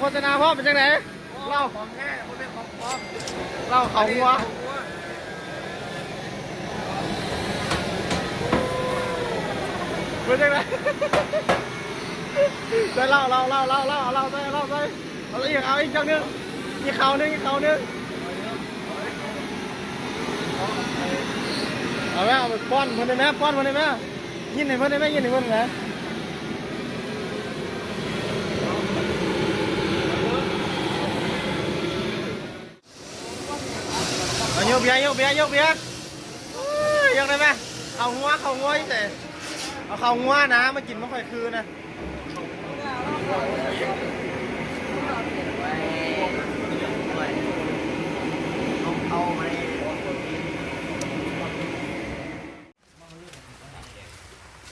โฆษณาพ่อเป็นจังไหนเล่าของแท้บ่เป็นของปลอมเล่าเขาหัวเป็นจังไหนได้เล่าเล่าเล่าเล่าเล่าเล่าไปเล่าไปเอาอีกเอาอีกจังนึงอีกเขานึงอีกเขานึงเอาไหมเอาไปป้อนเพิ่นได้ไหมป้อนเพิ่นได้ไหมยินให้เพิ่นได้ไหมยินให้เพิ่นได้ไหม เอาโย กเบียร์โยกเบียร์โยกเบียร์เอ้ยยกได้ไหมเอางัวเขางัวอีแต่เอาเขางัวนะมากินไม่ค่อยคือนะ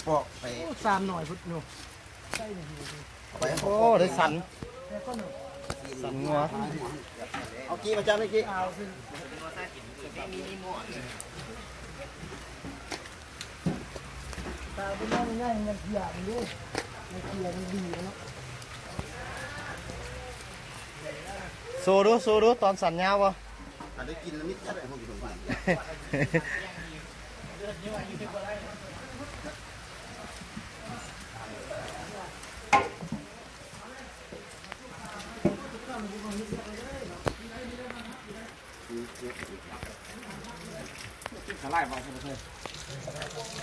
บอกไปสามหน่อยพุทธหนูไปโอ้ได้สัน สันงัวเอากี้มาจ้าไม่กี้เอาสิตาเป็นน้องง่ายมันเขียมันด้วยมันเขียมันดีเนาะโซดูโซดูตอนสันยาววะอันนี้กินแล้วมิดจัดเลยพวกอยู่ตรงนี้ สลายมาเ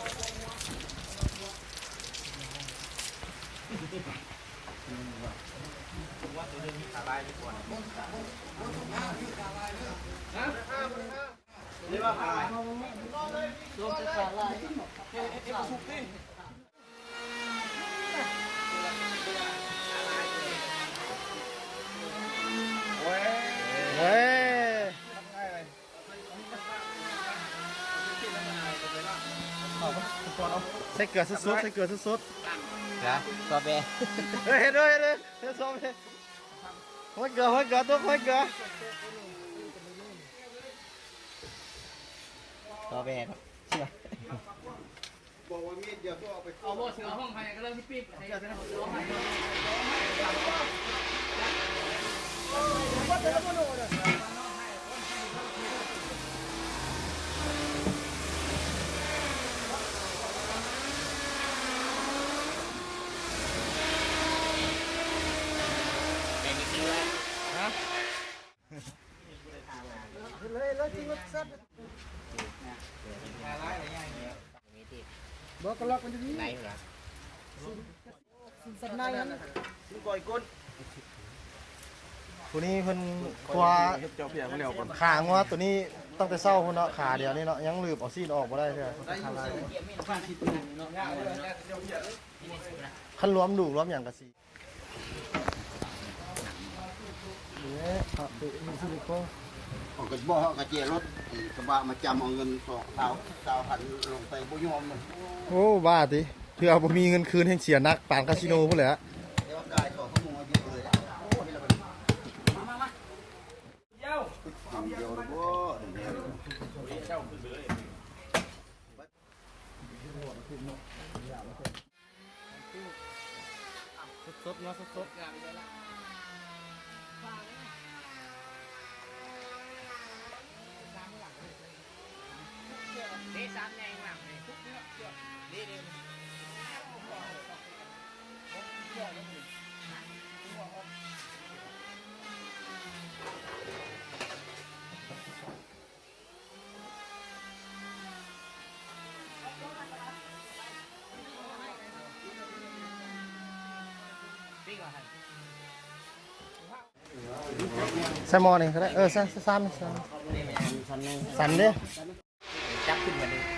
ใส่เกลือสุดๆใส่เกลือสุดนะซอเบๆเฮ้ยเห็นด้วยเห็นด้วยเห็นซ้อมเลยหัวเกลือหัวเกลือตัวหัวเกลือซอเบบอกว่ามีดเดียวก็เอาไปเอาโบเสือห้องไทยก็เริ่มที่ปี๊บให้กันนะเลยแล้วจริงว่าซัด บอกกระลอกมันจะดีไหนเหรอสัตว์ในนั้นก่อยก้นตัวนี้เพิ่นครัวขางัวตัวนี้ตั้งแต่เศร้าพุ่นเนาะขาเดียวนี่เนาะยังลืบเอาซีนออกบ่ได้เด้อคันรวมดูรวมอย่างกะสิเนี่ยครับดูมีซิลิโคนออกกระบอกกระเจียรถ กระบะมาจำเอาเงินสองสาวสาวพันลงไปบุยอมมันโอ้บ้าติเพื่อบ่มีเงินคืนให้เสียนักปานคาสิโนพุ่นแหละเดี๋ยวกายสองข้อมูลเยอะเลยโอ้นี่ละมันมามามาเดี๋ยวเดี๋ยวเดี๋ยวสดๆเนาะสดนี่สามแนงหลังเลยทุกเนื้ อเชื่อนี่นี่ๆใส่หม้อนี่ก็ได้เออใส่ใส่ซ้ำนี่ซ้ำสันเด้อจับขึ้น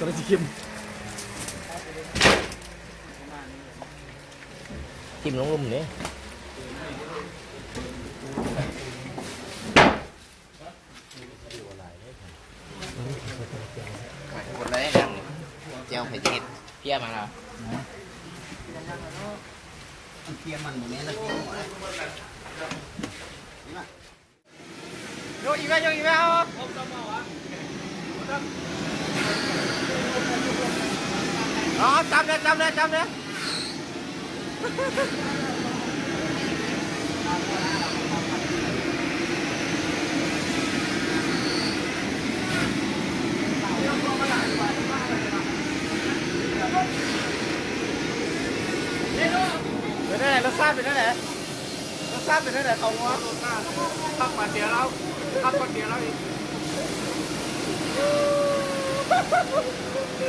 ตัวนี้สีเข้มจิ้มลงลุ่มนี่คนแรกอย่างเจียวไข่เจ็ดเพี้ยมาแล้วมันเทียมมันหมดนี้แล้วกินหมดเลยนี่มาโยกอีกไหมโยกอีกไหมเอาอ๋อจำเลย จำเลยจำเลยเป็นได้ไหนรสชาติเป็นได้ไหนร ส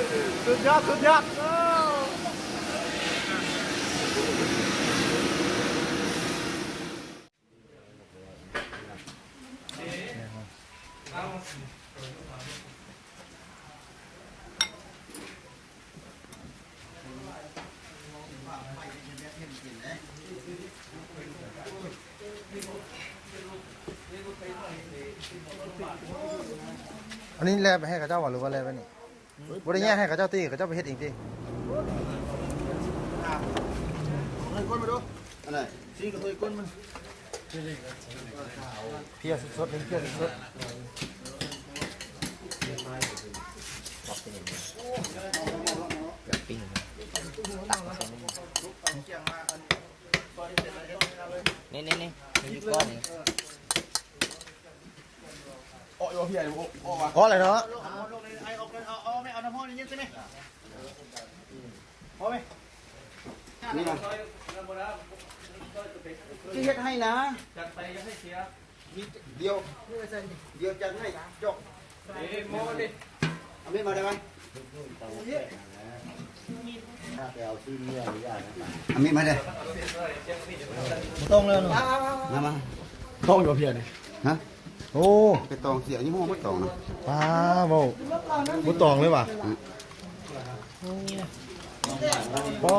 ชาติเป็นได้ไหนเขางัวพักมาเดียวแล้วพักมาเดียวแล้วอีกสุดยอด สุดยอดอันนี้แลไปให้กับเจ้าหรือว่าแลไปนี่ บริญญาให้กับเจ้าตีกับเจ้าไปเฮ็ดเองตีเฮ้ยก้นมาดูอะไรซีกับตัวก้นมันเพียสดๆนี่เพียสดปิ้งนี่นี่นี่มีอยู่ก้อนหนึ่งๆอ๋ออะไรเนาะ นี่นะที่เฮ็ดให้นะจัดไปยังให้เสียเดียวเดียวจัดให้จกเอ้โมดิเอาไม่มาได้ไหมเอามีดมาได้ตรงเลยเนาะมามาต้องอยู่เพียนี่ฮะ โอ้ไปตองเสียยี่ห้อไม่ตองนะป้าโมบุตองเลยว่ะป้อ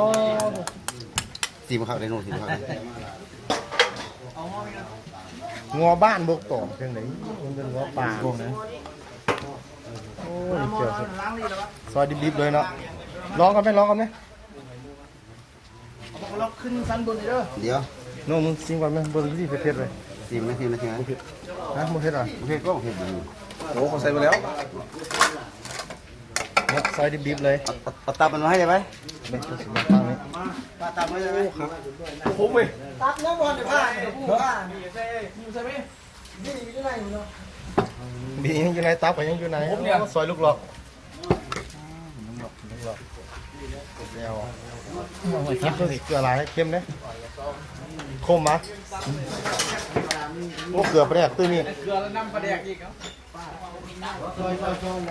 สีมะขาวไดโนสีมะขาวงัวบ้านบกตองเพียงไหนมันเป็นงัวป่าพวกนั้นโอ้ยเจียวสุดซอยดิบๆเลยเนาะร้องกันไหมร้องกันไหมเราขึ้นชั้นบนเลยเด้อเดี๋ยวโน้มึงซิงก่อนไหมเบอร์ที่เผ็ดๆเลยสีมนาทีนาทีนะ นะมึงเผ็ดอะโอเคก็โอเคดีโอ้เขาใส่ไปแล้วเนี่ยซอยดิบๆเลยเอาตับมันมาให้ได้ไหมเนี่ยตัวสีฟ้านี่ตับตับมาได้ไหมคุ้มไปตักน้ำบอลเดี๋ยวผ้าเดี๋ยวผ้านี่ใช่นี่ใช่ไหมนี่อยู่ไหนเนาะบียังอยู่ในตับกับยังอยู่ในซอยลูกหลอกลูกหลอกลูกหลอกเดียวคิดตัวเกลือลายให้เข้มเนี่ยคมมะ โอ้เกลือไปแดกตื้อนี่เกลือแล้วน้ำปลาแดกอีกครับ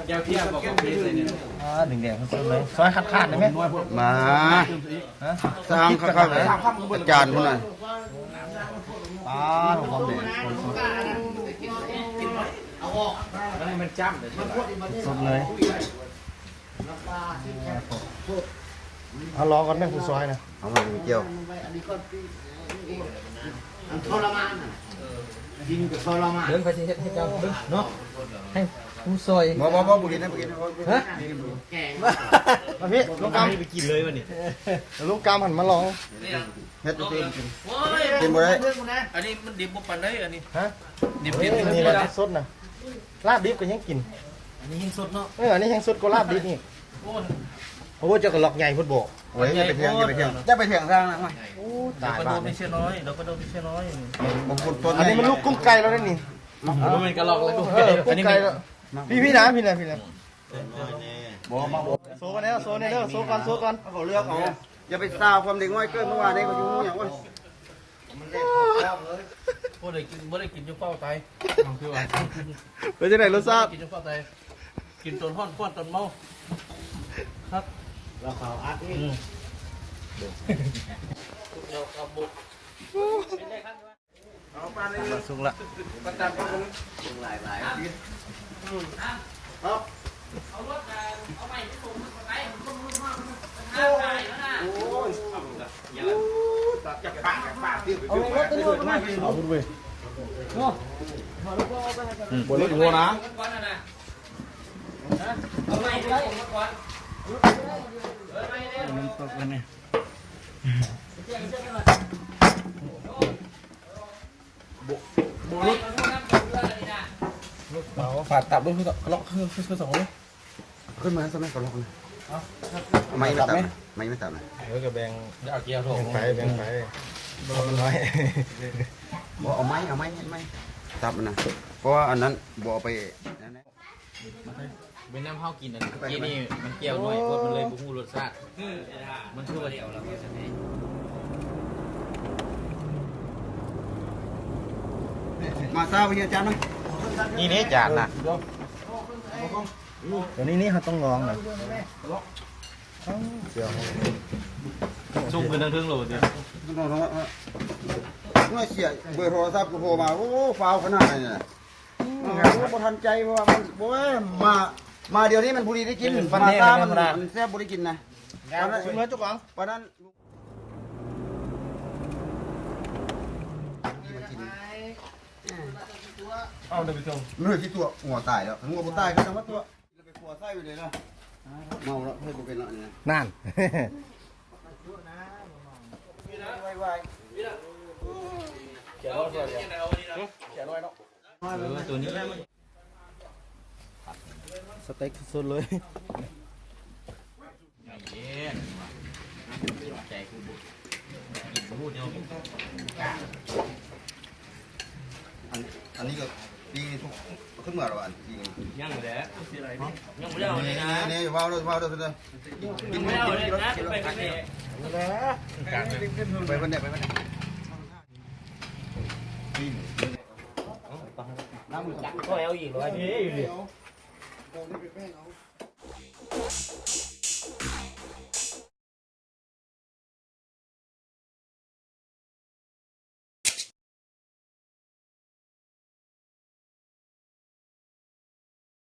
แก้วเทียบบอกว่าเป็นเลยเนี่ยอ่าหนึ่งแดงซอยไหมซอยขาดขาดได้ไหมมาสร้างข้าวๆเลยอาจารย์คนนั้นป้าของความแดงแล้วให้มันจ้ำเลยใช่ไหมสดเลยเอาลองก่อนแม่ผู้ซอยนะเอามาเกี่ยว เดินไปที่เฮ็ดให้เจ้าเนาะให้ผู้ซอยบ่บ่บ่บุรีนะบุรีนะฮะมาพี่ลูกกำไปกินเลยวันนี้ลูกกำหันมาลองเฮ็ดตัวเองกินกินบ่ได้อันนี้มันดิบบ่ปันได้อันนี้ฮะดิบเฮ้เผ็ยดนี่แหละสดนะลาบดิบก็ยังกินอันนี้ยิ่งสดเนาะเอออันนี้ยังสดกว่าลาบดิบนี่โอ้โอ้เจ้าก็ล็อกใหญ่พุทธโบกโอ้ยอย่าไปเถียงอย่าไปเถียงอย่าไปเถียงสร้างนะมาโอ้เรา ตายก็โดบ้านนไม่เชื่อน้อยเราก็โดนไม่เชื่อน้อยบางคนต้นอันนี้มันลูกกุ้งไก่แล้วนี่มันกระลอกแล้วกูเออกุ้งไก่แล้วพี่พี่นะพี่นะพี่นะบ่มาบ่โซกันแล้วโซเนี่ยเด้อโซก่อนโซก่อนเขาเลือกเอาอย่าไปซาวความเด็กน้อยเกินเมื่อวานนี้เขาอยู่อย่างว่าบ่ได้กินบ่ได้กินจนเฝ้าตายคือว่าเป็นจังไหนรสชาติกินจนเฝ้าตายกินจนห้อนฟ้อนจนเมาครับเราเขาอัดนี่ เราเอาบุกสุกละประจำจากปากจาก ปากที่เอารถตัวนู้นมาเอาคุณเว้ยเนาะถอดลูกโป่งเอาไปให้กันบนรถอีโวนะเอาไปได้มันตกกันเนี่ยเอาฝาดตับด้วยคือเลอคือสองเลยขึ้นมาสมัยก่อนลงไม่ไม่ตับไม่ไม่ตับนะเดี๋ยวก็แบงเดี๋ยวเอาเกียร์โถแบ่งไปแบงไปเอามันน้อยบ่เอาไม้เอาไม้เห็นไหมตับนะเพราะว่าอันนั้นบ่เอาไปเป็นน้ำข้าวกินอันกี้นี่มันเกี่ยวหน่อยเพราะมันเลยบุ้งรสชาติมันคือว่าเดียวแล้ว มาซาไปเฮียจานมั้ยนี่นี่จานนะเดี๋ยวนี้นี่เขาต้องลองนะเดี๋ยวซุ่มกันทั้งทึ่งโหลดเนี่ยน้องๆเมื่อเสียเบอร์โทรศัพท์กูโทรมาโอ้ฟาวขนาดนี้น่ะโอ้บ่ทันใจเพราะว่ามันบ่ว่ามามาเดี๋ยวนี้มันบุรีได้กินมาซามันมันแซ่บบุรีกินนะงานชิมเลยจุกหวังปานนั้น เอาเดี๋ยวไปส่งมันเลยที่ตัวหัวตายแล้วหัวบ่ตายก็ต้องว่าตัวไปขัวไส้ไปเลยนะเมาแล้วให้บ่เป็นแล้วนี่นะนั่นเออตัวนี้สเต็กสุดเลยเย็นใจกูบุกกินพูดเดียว อันอันนี้ก็ดีทุกขึ้นมาแล้วอันดียังอยู่แล้วยังไม่ได้เอาเลยนะนี่ว้าวด้วยว้าวด้วยเลยกินไม่ไม่เอาเอาเลยเลยนะนะไปกันเนี่ยไปวันเนี้ยไปวันเนี้ยน้ำมันจับก็เอาอีกเลยนี่อยู่ดิเอา